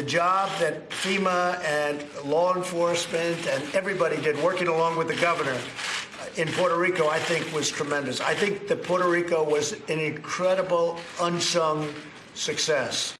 the job that FEMA and law enforcement and everybody did working along with the governor in Puerto Rico, I think, was tremendous. I think that Puerto Rico was an incredible, unsung success.